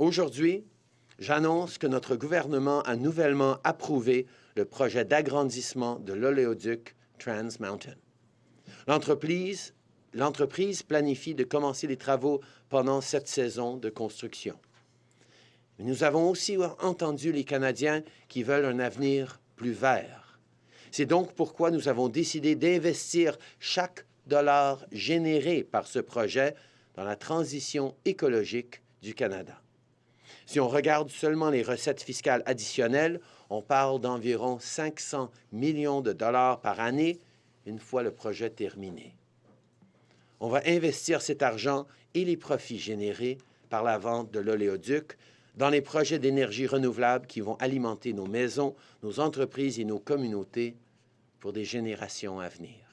Aujourd'hui, j'annonce que notre gouvernement a nouvellement approuvé le projet d'agrandissement de l'oléoduc Trans Mountain. L'entreprise planifie de commencer les travaux pendant cette saison de construction. nous avons aussi entendu les Canadiens qui veulent un avenir plus vert. C'est donc pourquoi nous avons décidé d'investir chaque dollar généré par ce projet dans la transition écologique du Canada. Si on regarde seulement les recettes fiscales additionnelles, on parle d'environ 500 millions de dollars par année une fois le projet terminé. On va investir cet argent et les profits générés par la vente de l'oléoduc dans les projets d'énergie renouvelable qui vont alimenter nos maisons, nos entreprises et nos communautés pour des générations à venir.